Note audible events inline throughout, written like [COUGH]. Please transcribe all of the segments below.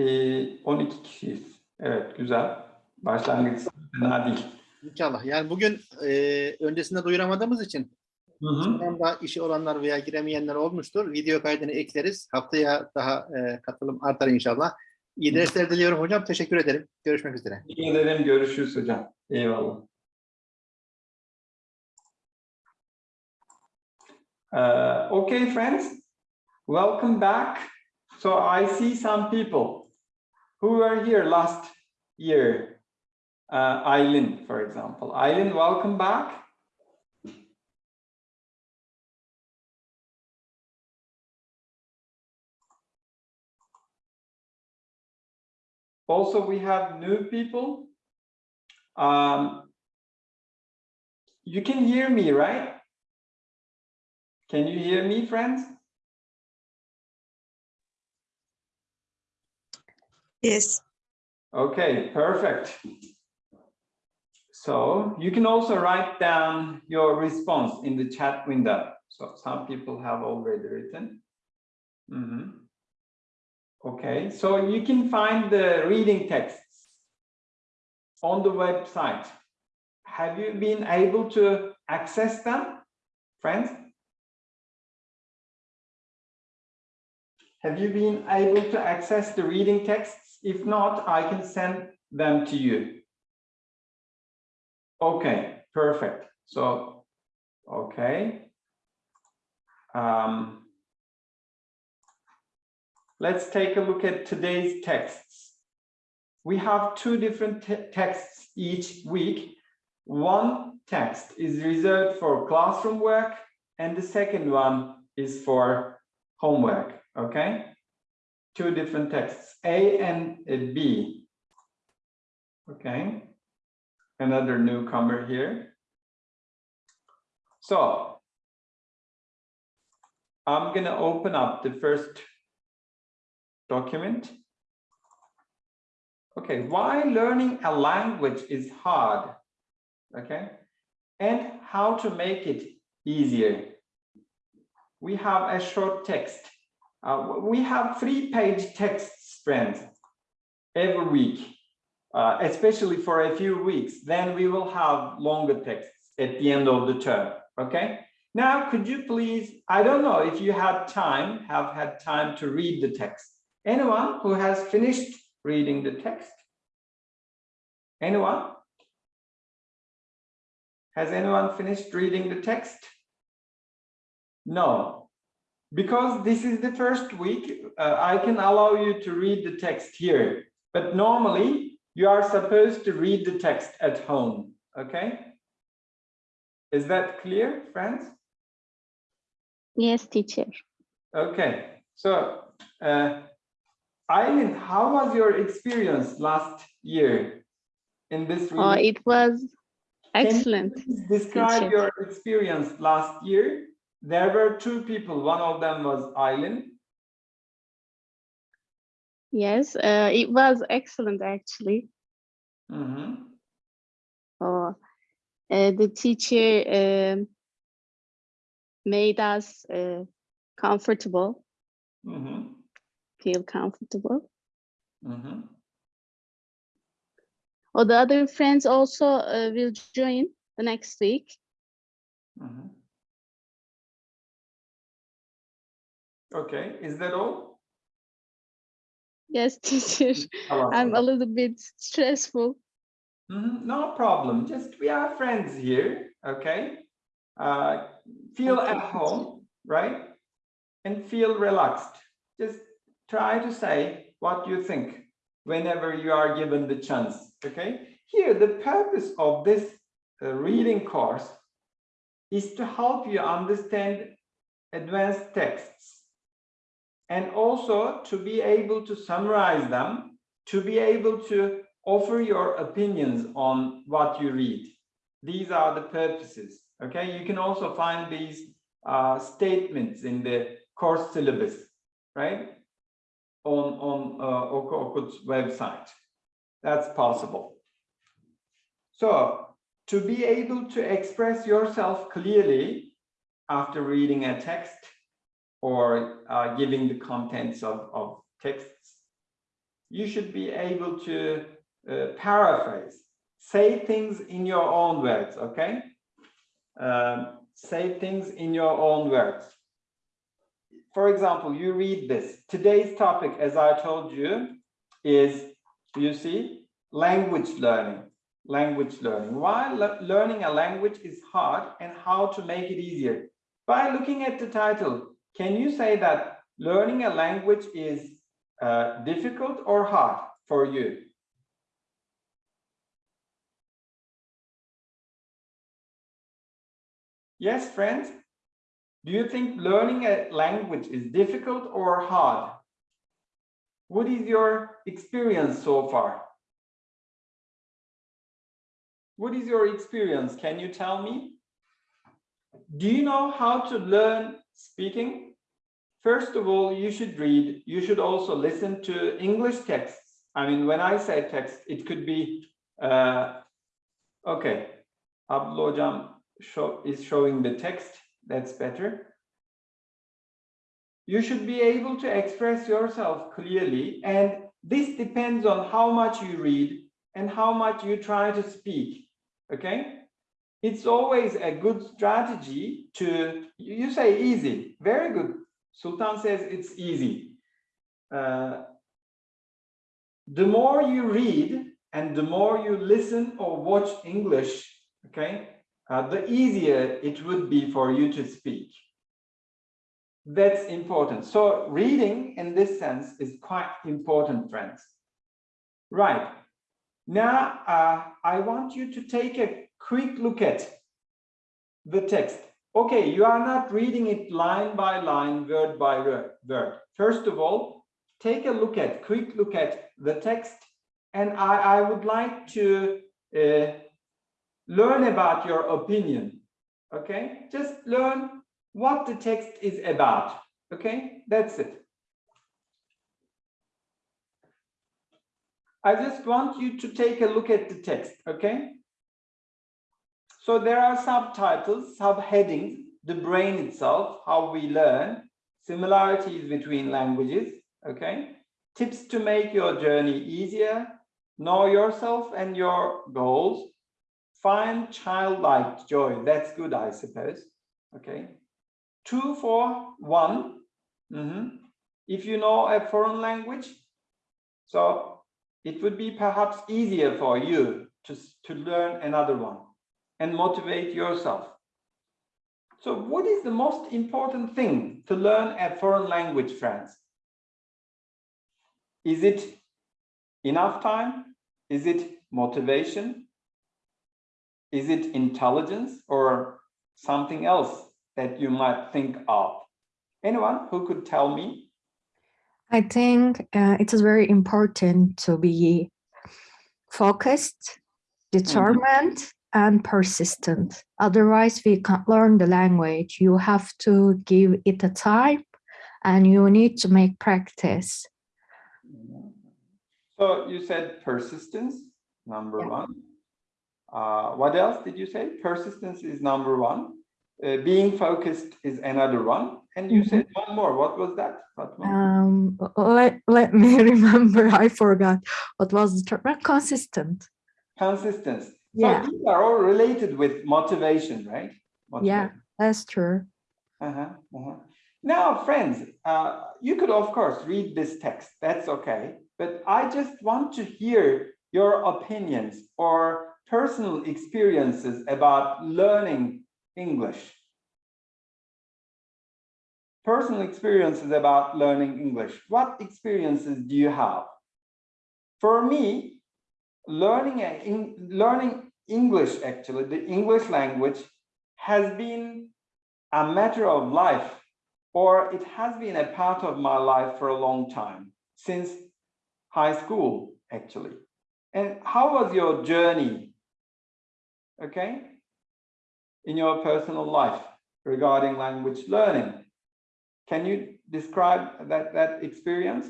Ee, 12 kişiyiz. Evet, güzel. Başlangıç fena değil. İnşallah. Yani bugün e, öncesinde duyuramadığımız için Hı hı. da işi olanlar veya giremeyenler olmuştur. Video kaydını ekleriz. Haftaya daha e, katılım artar inşallah. İyi dersler diliyorum hocam. Teşekkür ederim. Görüşmek üzere. Teşekkür ederim. Görüşürüz hocam. Eyvallah. Uh, okay, friends. Welcome back. So I see some people who were here last year. Uh, Eileen, for example. Eileen, welcome back. Also, we have new people. Um, you can hear me, right? Can you hear me, friends? Yes. Okay, perfect. So you can also write down your response in the chat window. So some people have already written. Mhm. Okay, so you can find the reading texts on the website. Have you been able to access them, friends? Have you been able to access the reading texts? If not, I can send them to you. Okay, perfect. So, okay. Um, let's take a look at today's texts. We have two different te- texts each week. One text is reserved for classroom work and the second one is for homework, okay? Two different texts, A and B. Okay, another newcomer here. So I'm gonna open up the first document. Okay, why learning a language is hard, okay? And how to make it easier. We have a short text. Uh, we have three page text friends, every week, uh, especially for a few weeks. Then we will have longer texts at the end of the term, okay? Now, could you please, I don't know if you had time, have had time to read the text. Anyone who has finished reading the text? Anyone? Has anyone finished reading the text? No. Because this is the first week, uh, I can allow you to read the text here. But normally, you are supposed to read the text at home, okay? Is that clear, friends? Yes, teacher. Okay, so uh, Eileen, how was your experience last year in this? Oh, reading? it was Can you excellent. Describe teacher. your experience last year. There were two people. One of them was Eileen. Yes, uh, it was excellent actually. Mhm. Oh, uh, the teacher um, made us uh, comfortable, Mhm. feel comfortable. Mhm. Oh, the other friends also uh, will join the next week. Mhm. Okay, is that all? Yes, [LAUGHS] teacher. I'm a little bit stressful. Mhm, No problem. Just we are friends here, okay? Uh, feel Okay, at teacher. home, right? And feel relaxed. Just try to say what you think whenever you are given the chance, okay? Here, the purpose of this uh, reading course is to help you understand advanced texts and also to be able to summarize them, to be able to offer your opinions on what you read. These are the purposes, okay? You can also find these uh, statements in the course syllabus, right? On, on uh, website. That's possible. So to be able to express yourself clearly after reading a text or uh, giving the contents of, of texts, you should be able to uh, paraphrase, say things in your own words, okay? Um, say things in your own words. For example, you read this. Today's topic, as I told you, is, you see, language learning. Language learning. Why le- learning a language is hard and how to make it easier. By looking at the title, can you say that learning a language is uh, difficult or hard for you? Yes, friends? Do you think learning a language is difficult or hard? What is your experience so far? What is your experience? Can you tell me? Do you know how to learn speaking? First of all, you should read. You should also listen to English texts. I mean, when I say text, it could be, uh, okay, Hocam show, is showing the text. That's better. You should be able to express yourself clearly. And this depends on how much you read and how much you try to speak. Okay. It's always a good strategy to, you say easy, very good. Sultan says it's easy. Uh, the more you read and the more you listen or watch English, okay, uh, the easier it would be for you to speak. That's important. So reading in this sense is quite important, friends. Right. Now, uh, I want you to take a quick look at the text. Okay, you are not reading it line by line, word by word. First of all, take a look at, quick look at the text. And I, I would like to uh, learn about your opinion. Okay, just learn what the text is about. Okay, that's it. I just want you to take a look at the text. Okay. So there are subtitles, subheadings, the brain itself, how we learn, similarities between languages. Okay. Tips to make your journey easier, know yourself and your goals, find childlike joy. That's good, I suppose. Okay. Two for one. Mm -hmm. If you know a foreign language, so it would be perhaps easier for you to, to learn another one and motivate yourself. So what is the most important thing to learn a foreign language, friends? Is it enough time? Is it motivation? Is it intelligence or something else that you might think of? Anyone who could tell me? I think uh, it is very important to be focused, determined, and persistent. Otherwise, we can't learn the language. You have to give it a time and you need to make practice. So you said persistence, number yeah. one. Uh, what else did you say? Persistence is number one. Uh, being focused is another one. And you mm -hmm. said one more. What was that? Um, let, let me [LAUGHS] remember. I forgot. What was the term? Consistent. Consistent. Yeah. So these are all related with motivation, right? Motivation. Yeah, that's true. Uh -huh, uh -huh. Now, friends, uh, you could, of course, read this text. That's okay. But I just want to hear your opinions or personal experiences about learning English. Personal experiences about learning English. What experiences do you have? For me, learning, a, learning English, actually, the English language has been a matter of life, or it has been a part of my life for a long time, since high school, actually. And how was your journey, okay, in your personal life regarding language learning? Can you describe that, that experience?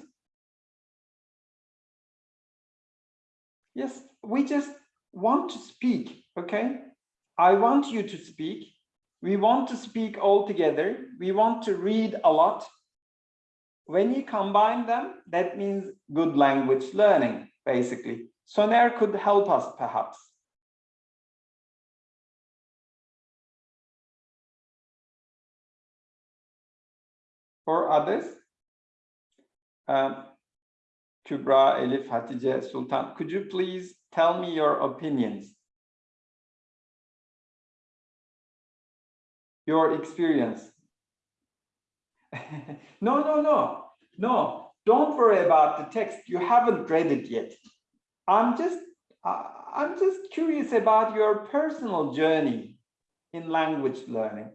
Yes, we just want to speak, okay? I want you to speak. We want to speak all together. We want to read a lot. when you combine them, that means good language learning, basically. Soner could help us perhaps. For others, um, Kübra, Elif, Hatice, Sultan, could you please tell me your opinions? Your experience. [LAUGHS] no, no, no, no. Don't worry about the text. You haven't read it yet. I'm just, uh, I'm just curious about your personal journey in language learning.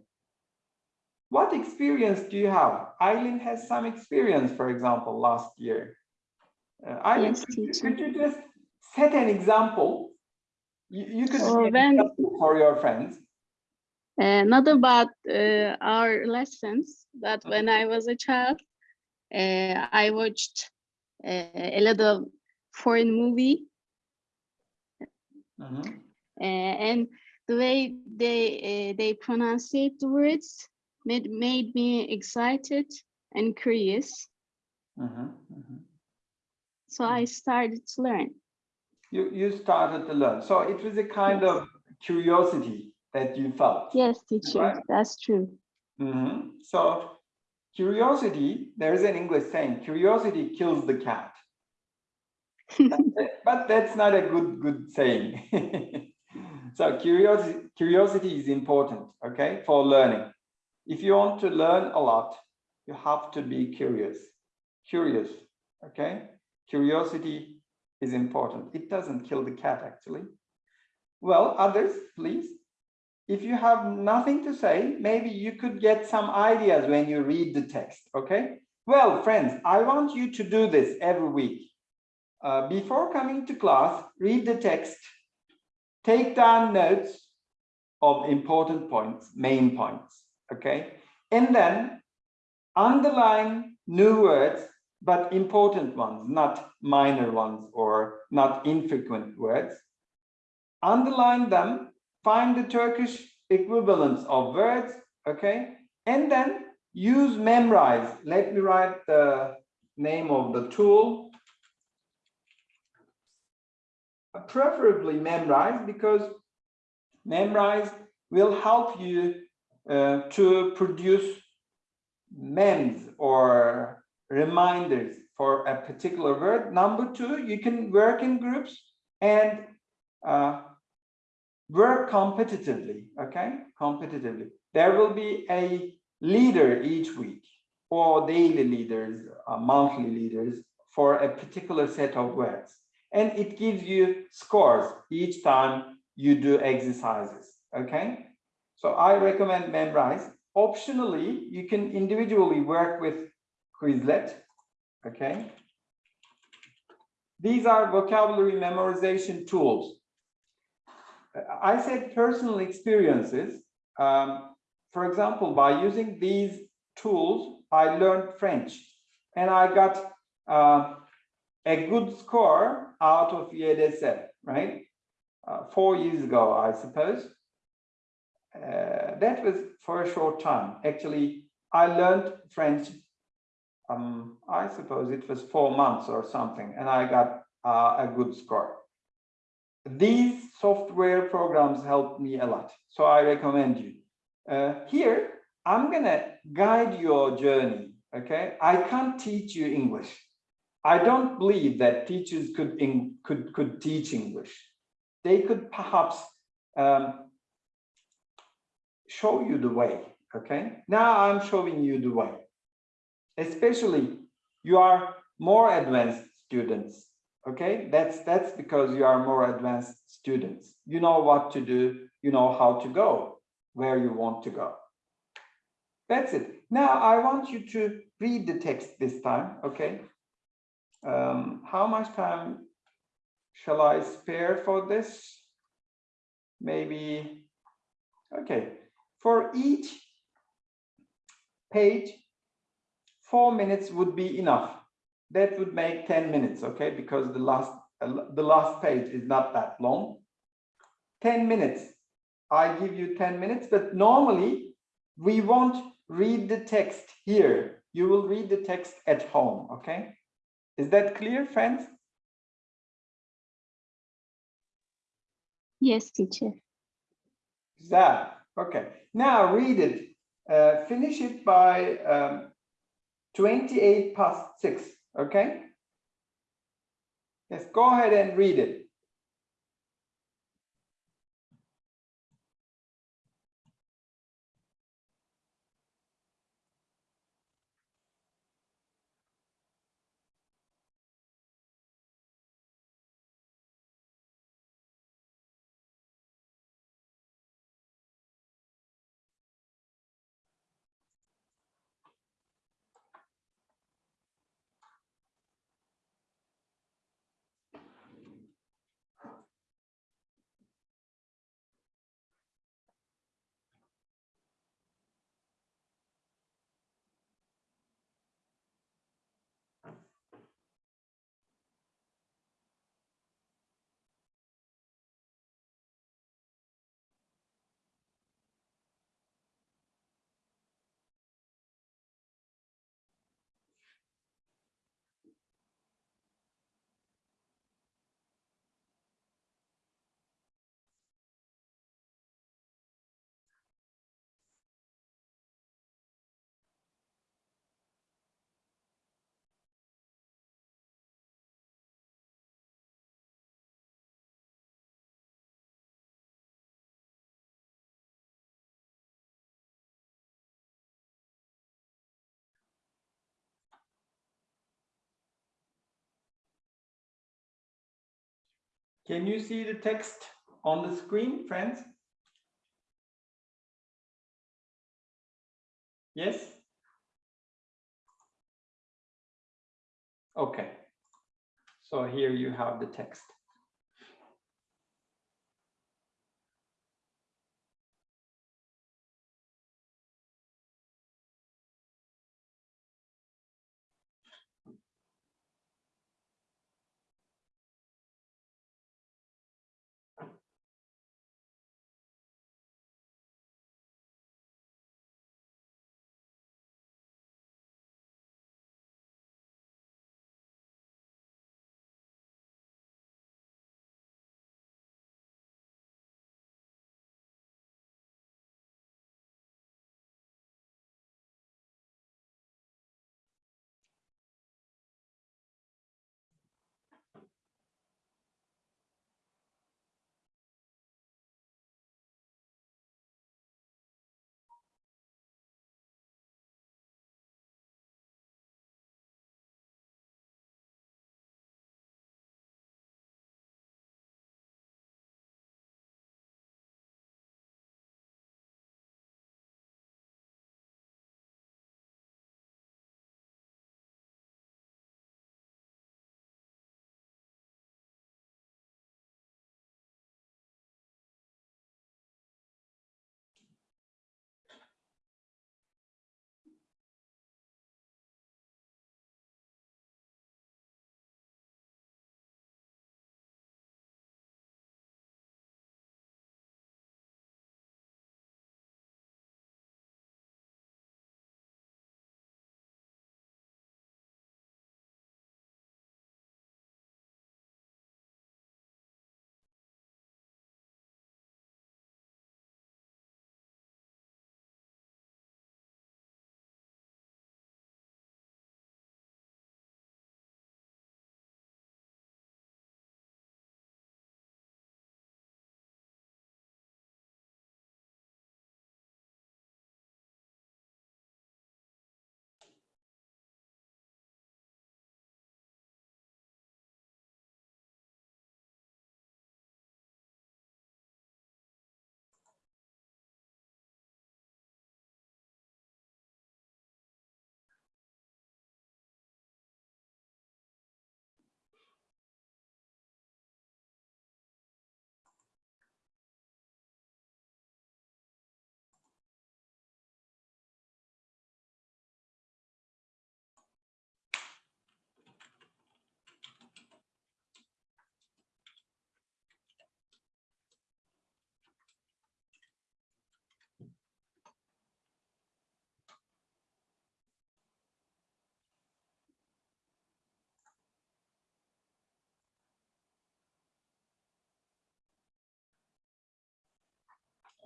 What experience do you have? Eileen has some experience, for example, last year. Uh, Eileen, Yes, could, you- teacher. could you just set an example? You, you could be when- for your friends. Uh, not about uh, our lessons, but when I was a child, uh, I watched uh, a lot of foreign movie, Mhm, uh, and the way they uh, they pronunciate the words made made me excited and curious. mhm, mhm. So I started to learn. You, you started to learn. So it was a kind Yes. of curiosity that you felt. Yes, teacher, Right. that's true. Mhm. So curiosity, there's an English saying, curiosity kills the cat. but [LAUGHS] that's not a good, good saying. [LAUGHS] so curiosity, curiosity is important, okay, for learning. If you want to learn a lot, you have to be curious, curious, okay? Curiosity is important. It doesn't kill the cat, actually. Well, others, please. If you have nothing to say, maybe you could get some ideas when you read the text, okay? Well, friends, I want you to do this every week. Uh, before coming to class, read the text, take down notes of important points, main points, okay? And then underline new words, but important ones, not minor ones or not infrequent words. Underline them find the Turkish equivalents of words, okay? And then use Memrise. Let me write the name of the tool. Preferably Memrise because Memrise will help you uh, to produce memes or reminders for a particular word. Number two, you can work in groups and uh, work competitively, okay? Competitively. There will be a leader each week or daily leaders, uh, monthly leaders for a particular set of words. And it gives you scores each time you do exercises, okay? So I recommend Memrise. Optionally, you can individually work with Quizlet, okay? These are vocabulary memorization tools. I said personal experiences. Um, for example, by using these tools, I learned French and I got uh, a good score out of YDS, right? Uh, four years ago, I suppose. Uh, that was for a short time. Actually, I learned French, um, I suppose it was four months or something, and I got uh, a good score. These software programs helped me a lot so i recommend you. Uh, here i'm gonna guide your journey okay? I can't teach you english. I don't believe that teachers could in, could could teach english. They could perhaps um, show you the way okay? Now i'm showing you the way especially you are more advanced students okay? That's that's because you are more advanced students. You know what to do you know how to go where you want to go. That's it. Now i want you to read the text this time okay? Um, how much time shall i spare for this? Maybe okay. For each page four minutes would be enough that would make 10 minutes, okay? Because the last the last page is not that long. 10 minutes. I give you 10 minutes, but normally we won't read the text here. you will read the text at home, okay? Is that clear, friends? Yes, teacher. That, okay. Now read it. Uh, finish it by um, 28 past 6, okay? Yes, go ahead and read it. Can you see the text on the screen, friends? Yes? Okay. So here you have the text.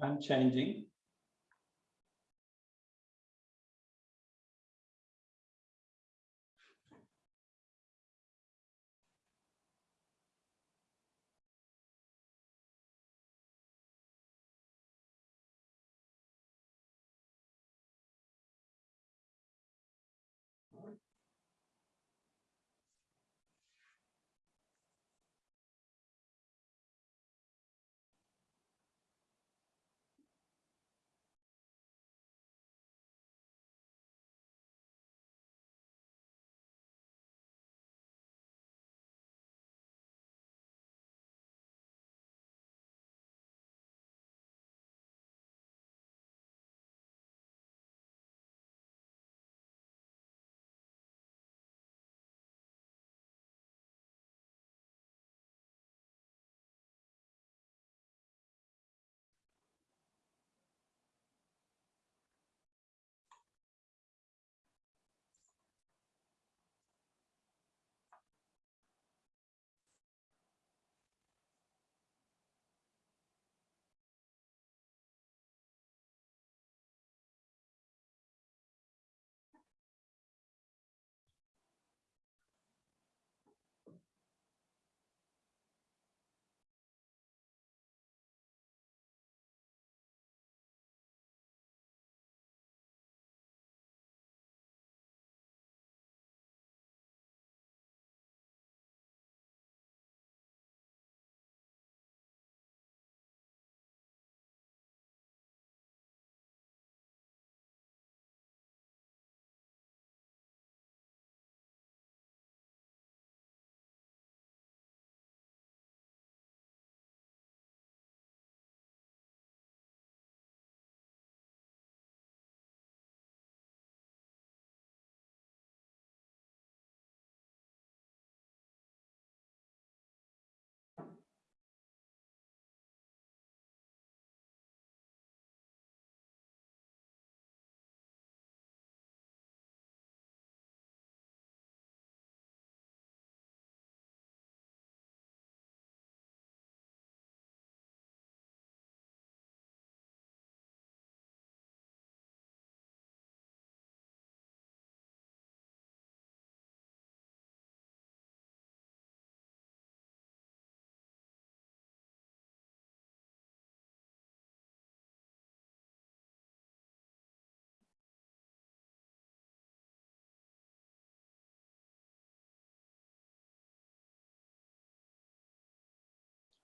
I'm changing.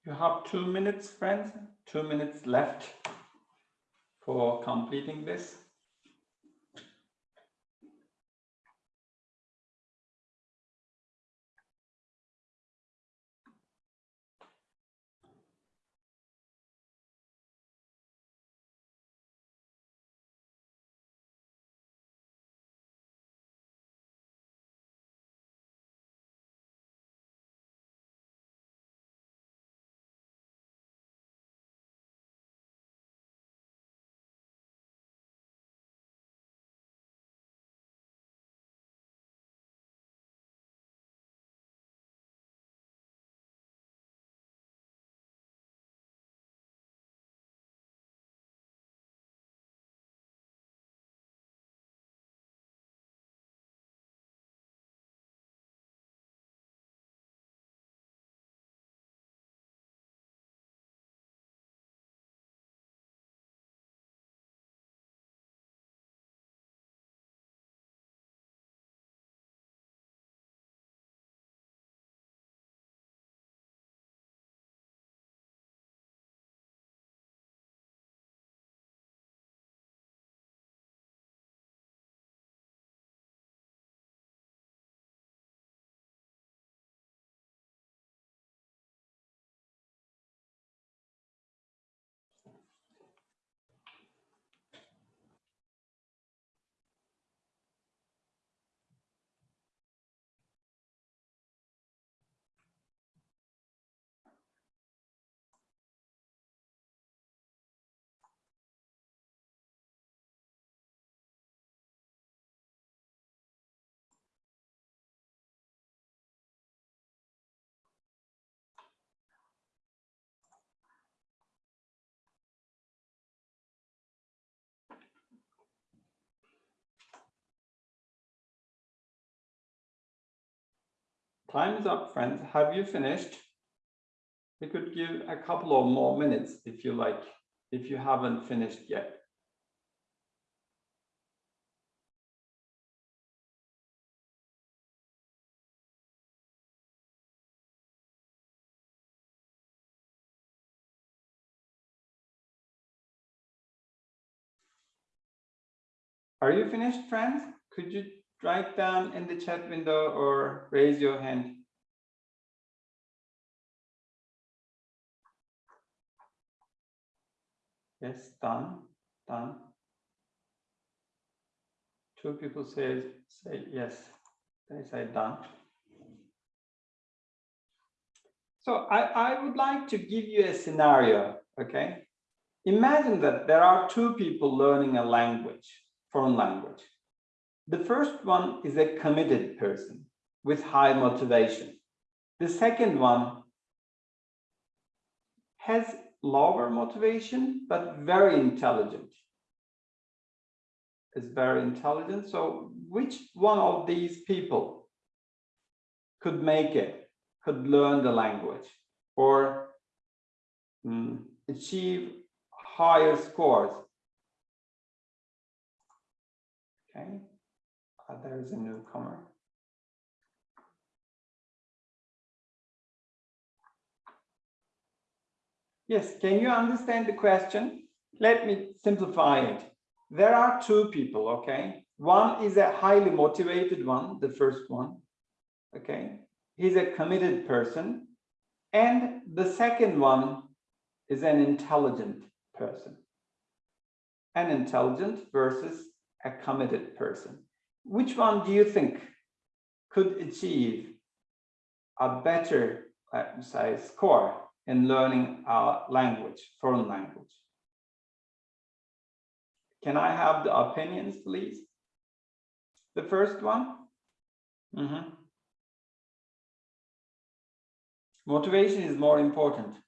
You have two minutes, friends, two minutes left for completing this. Time is up, friends. Have you finished? We could give a couple of more minutes if you like, if you haven't finished yet. Are you finished, friends? Could you write down in the chat window or raise your hand? Yes, done, done. Two people say, say yes, they say done. So I, I would like to give you a scenario, okay? Imagine that there are two people learning a language, foreign language. The first one is a committed person with high motivation. The second one has lower motivation, but very intelligent. Is very intelligent. So which one of these people could make it, could learn the language or mm, achieve higher scores? Okay, uh, there is a newcomer. Yes, can you understand the question? Let me simplify it. There are two people, okay? One is a highly motivated one, the first one, okay? He's a committed person. And the second one is an intelligent person. An intelligent versus a committed person. Which one do you think could achieve a better, me say, score in learning a language, foreign language. Can I have the opinions, please? The first one? Mhm. Motivation is more important.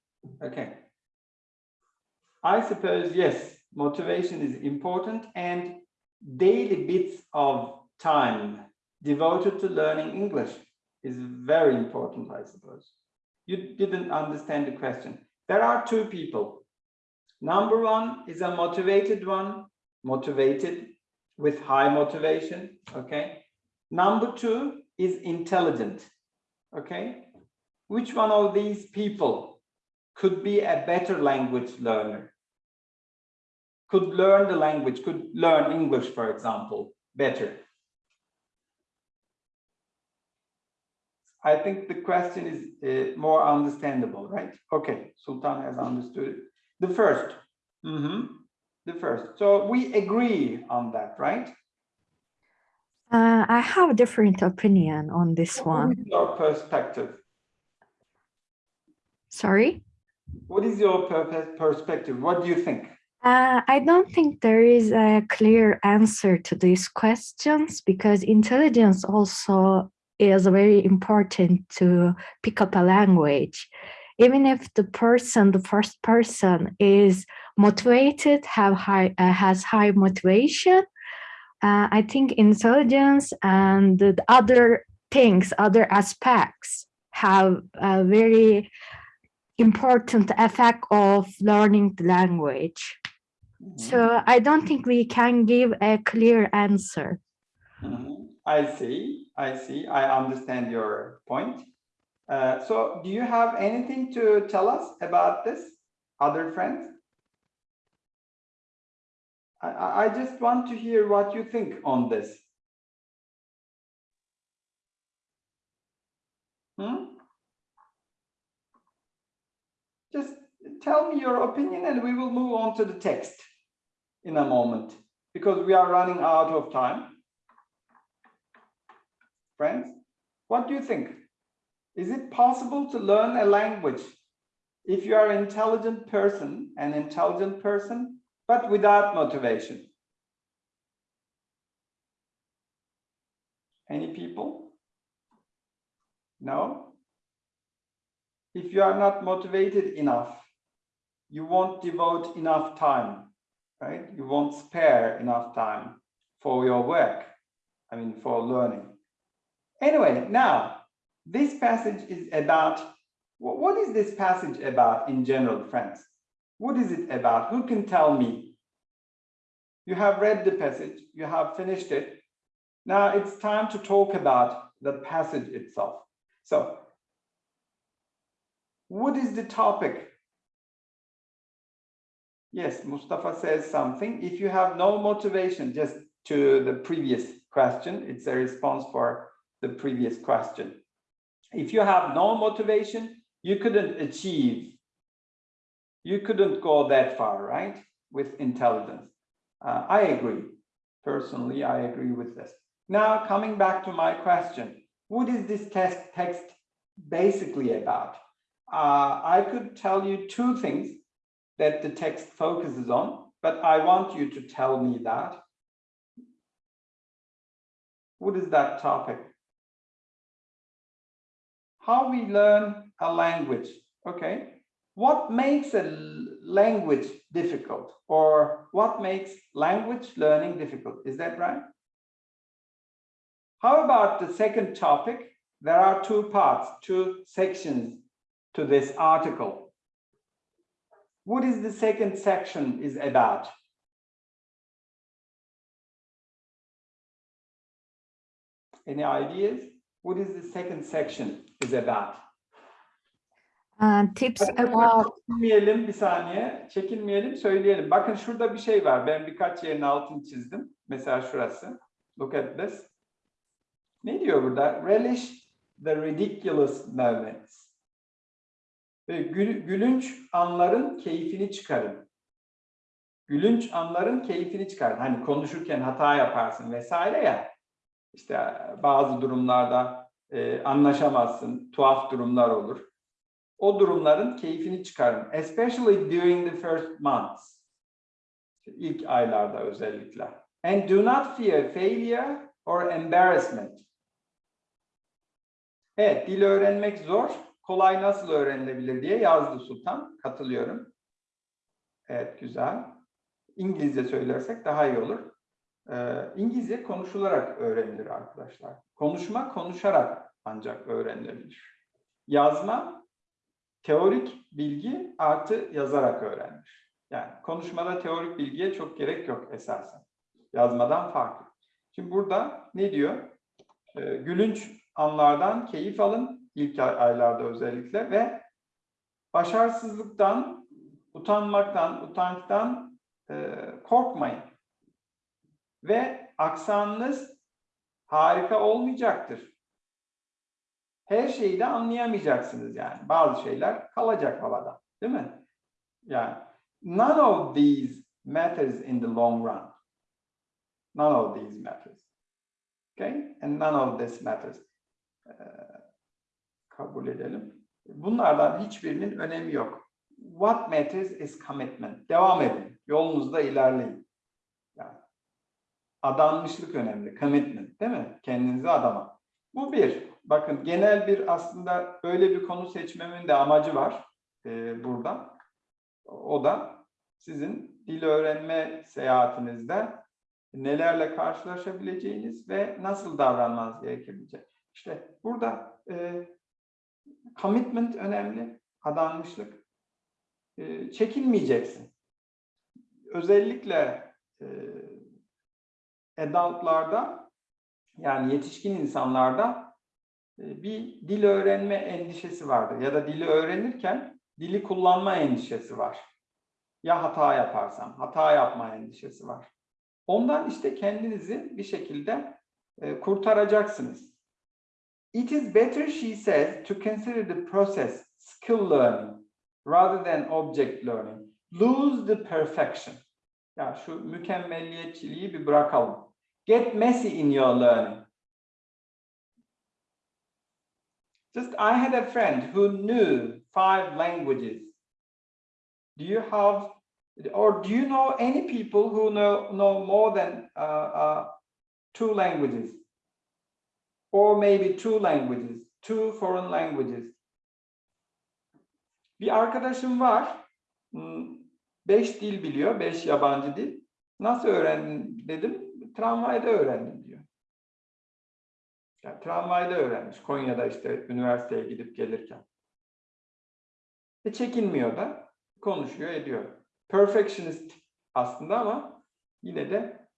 Okay. I suppose, yes, motivation is important and daily bits of time devoted to learning English is very important, I suppose you didn't understand the question. There are two people. Number one is a motivated one, motivated with high motivation, okay? Number two is intelligent, okay? Which one of these people could be a better language learner? Could learn the language, could learn English, for example, better? I think the question is uh, more understandable, right? Okay, Sultan has understood it. The first, mm -hmm. the first. So we agree on that, right? Uh, I have a different opinion on this what one. What is your perspective? Sorry? What is your perspective? What do you think? Uh, I don't think there is a clear answer to these questions because intelligence also is very important to pick up a language. Even if the person, the first person is motivated, have high, uh, has high motivation, uh, I think intelligence and the other things, other aspects have a very important effect of learning the language. Mm -hmm. So I don't think we can give a clear answer. Mm -hmm. I see, I see, I understand your point. Uh, so do you have anything to tell us about this, other friends? I, I just want to hear what you think on this. Hmm? Just tell me your opinion and we will move on to the text in a moment because we are running out of time. Friends, what do you think? Is it possible to learn a language if you are an intelligent person, an intelligent person, but without motivation? Any people? No? If you are not motivated enough, you won't devote enough time, right? You won't spare enough time for your work, I mean, for learning. Anyway, now, this passage is about, wh- what is this passage about in general, friends? What is it about? Who can tell me? You have read the passage, you have finished it. Now it's time to talk about the passage itself. So, what is the topic? Yes, Mustafa says something. If you have no motivation, just to the previous question, it's a response for the previous question. If you have no motivation, you couldn't achieve, you couldn't go that far, right? With intelligence. Uh, I agree. Personally, I agree with this. Now, coming back to my question, what is this text, text basically about? Uh, I could tell you two things that the text focuses on, but I want you to tell me that. What is that topic? How we learn a language, okay? What makes a language difficult or what makes language learning difficult? Is that right? How about the second topic? There are two parts, two sections to this article. What is the second section is about? Any ideas? What is the second section is about? Uh, tips about Çekinmeyelim bir saniye. Çekinmeyelim söyleyelim. Bakın şurada bir şey var. Ben birkaç yerin altını çizdim. Mesela şurası. Look at this. Ne diyor burada? Relish the ridiculous moments. Ve gül- gülünç anların keyfini çıkarın. Gülünç anların keyfini çıkarın. Hani konuşurken hata yaparsın vesaire ya. İşte bazı durumlarda e, anlaşamazsın, tuhaf durumlar olur o durumların keyfini çıkarın. Especially during the first months. İlk aylarda özellikle. And do not fear failure or embarrassment. Evet, dil öğrenmek zor. Kolay nasıl öğrenilebilir diye yazdı Sultan. Katılıyorum. Evet, güzel. İngilizce söylersek daha iyi olur. Ee, İngilizce konuşularak öğrenilir arkadaşlar. Konuşma konuşarak ancak öğrenilebilir. Yazma teorik bilgi artı yazarak öğrenmiş. Yani konuşmada teorik bilgiye çok gerek yok esasen. Yazmadan farklı. Şimdi burada ne diyor? Ee, gülünç anlardan keyif alın ilk ay- aylarda özellikle ve başarısızlıktan, utanmaktan, utançtan e, korkmayın. Ve aksanınız harika olmayacaktır her şeyi de anlayamayacaksınız yani. Bazı şeyler kalacak havada, değil mi? Yani none of these matters in the long run. None of these matters. Okay? And none of this matters. Ee, kabul edelim. Bunlardan hiçbirinin önemi yok. What matters is commitment. Devam edin. Yolunuzda ilerleyin. Adanmışlık önemli. Commitment, değil mi? Kendinize adama. Bu bir. Bakın genel bir aslında böyle bir konu seçmemin de amacı var e, burada. O da sizin dil öğrenme seyahatinizde nelerle karşılaşabileceğiniz ve nasıl davranmanız gerekebilecek. İşte burada e, commitment önemli, adanmışlık. E, çekinmeyeceksin. Özellikle e, adultlarda yani yetişkin insanlarda e, bir dil öğrenme endişesi vardır ya da dili öğrenirken dili kullanma endişesi var. Ya hata yaparsam, hata yapma endişesi var. Ondan işte kendinizi bir şekilde e, kurtaracaksınız. It is better, she says, to consider the process skill learning rather than object learning. Lose the perfection. Ya şu mükemmelliyetçiliği bir bırakalım. Get messy in your learning. Just I had a friend who knew five languages. Do you have, or do you know any people who know, know more than uh, uh, two languages? Or maybe two languages, two foreign languages. Bir arkadaşım var, hmm, beş dil biliyor, beş yabancı dil. Nasıl öğrendin dedim, tramvayda öğrendim diyor. Yani tramvayda öğrenmiş Konya'da işte üniversiteye gidip gelirken. E çekinmiyor da konuşuyor ediyor. Perfectionist aslında ama yine de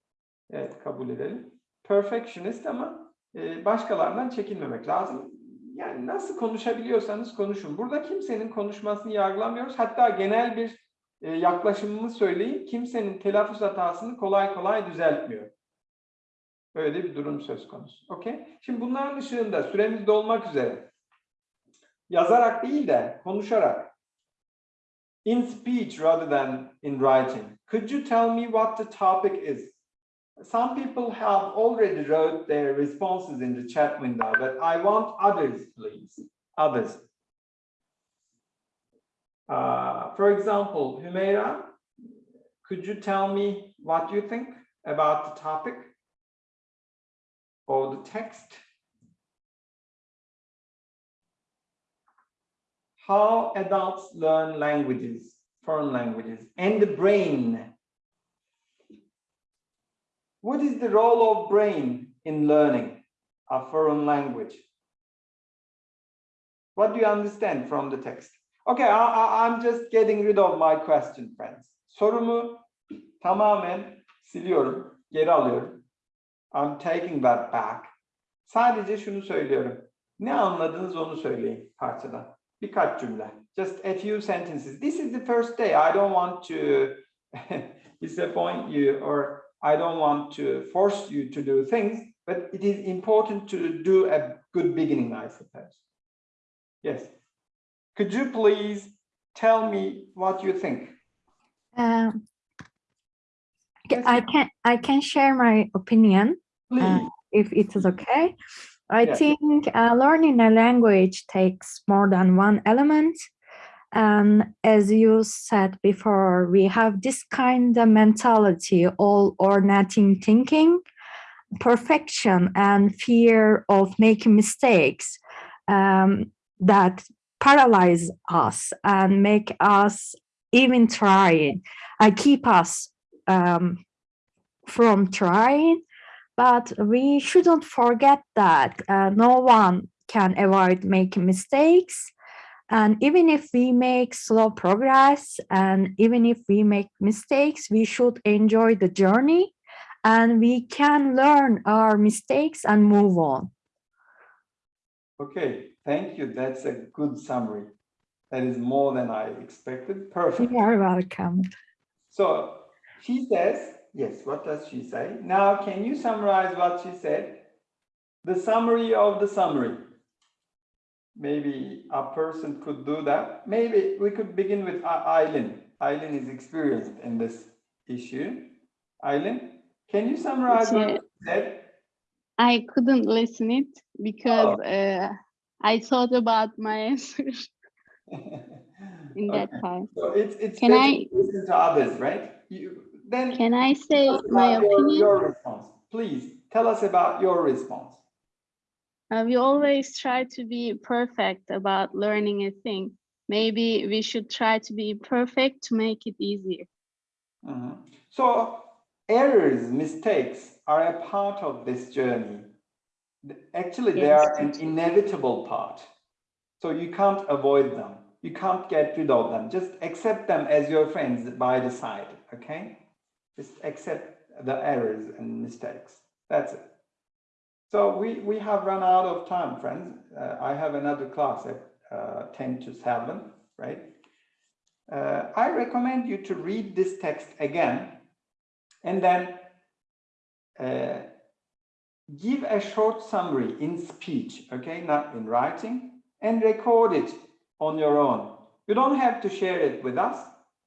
evet kabul edelim. Perfectionist ama e, başkalarından çekinmemek lazım. Yani nasıl konuşabiliyorsanız konuşun. Burada kimsenin konuşmasını yargılamıyoruz. Hatta genel bir e, yaklaşımımı söyleyeyim. Kimsenin telaffuz hatasını kolay kolay düzeltmiyor. Böyle bir durum söz konusu. Okey? Şimdi bunların ışığında süremiz dolmak üzere. Yazarak değil de konuşarak. In speech rather than in writing. Could you tell me what the topic is? Some people have already wrote their responses in the chat window, but I want others, please. Others. Uh, for example, Humeira, could you tell me what you think about the topic the text? How adults learn languages, foreign languages, and the brain. What is the role of brain in learning a foreign language? What do you understand from the text? Okay, I, I'm just getting rid of my question, friends. Sorumu tamamen siliyorum, geri alıyorum. I'm taking that back. Sadece şunu söylüyorum. Ne anladınız onu söyleyin parçadan. Birkaç cümle. Just a few sentences. This is the first day. I don't want to [LAUGHS] disappoint you or I don't want to force you to do things, but it is important to do a good beginning, I suppose. Yes. Could you please tell me what you think? Um, I can I can share my opinion Please. if it is okay. I Yeah. think uh, learning a language takes more than one element. And as you said before, we have this kind of mentality, all or nothing thinking, perfection and fear of making mistakes um, that paralyze us and make us even trying, uh, keep us um, from trying but we shouldn't forget that uh, no one can avoid making mistakes and even if we make slow progress and even if we make mistakes we should enjoy the journey and we can learn our mistakes and move on Okay, thank you. That's a good summary. That is more than I expected. Perfect. you are welcome So she says, yes, what does she say? Now, can you summarize what she said? The summary of the summary. Maybe a person could do that. Maybe we could begin with Eileen. Eileen is experienced in this issue. Eileen, can you summarize what you said? I couldn't listen it because uh, I thought about my answer [LAUGHS] in that [LAUGHS] Okay. time. So it's, it's Can I- listen to others, right? You, then Can I say my opinion? Your response, please, tell us about your response. Uh, we always try to be perfect about learning a thing. Maybe we should try to be perfect to make it easier. Mhm. So errors, mistakes are a part of this journey. Actually, they are an inevitable part. So you can't avoid them. You can't get rid of them. Just accept them as your friends by the side, okay? Just accept the errors and mistakes. That's it. So we, we have run out of time, friends. Uh, I have another class at uh, 10 to 7, right? Uh, I recommend you to read this text again and then uh, give a short summary in speech, okay, not in writing, and record it on your own. You don't have to share it with us.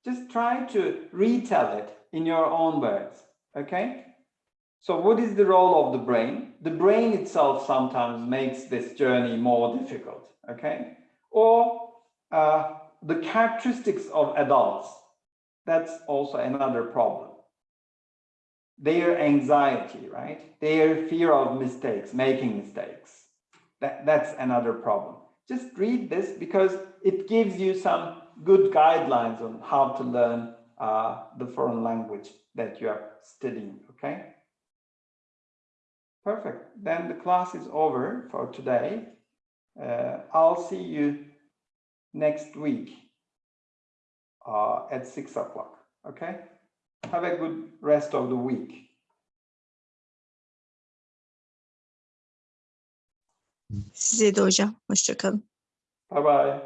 Just try to retell it in your own words, okay? So what is the role of the brain? The brain itself sometimes makes this journey more difficult, okay? Or uh, the characteristics of adults, that's also another problem. Their anxiety, right? Their fear of mistakes, making mistakes. That, that's another problem. Just read this because it gives you some good guidelines on how to learn uh, the foreign language that you are studying, okay? Perfect. Then the class is over for today. Uh, I'll see you next week uh, at six o'clock. Okay? Have a good rest of the week. Size de hocam. Hoşça kalın. Bye bye.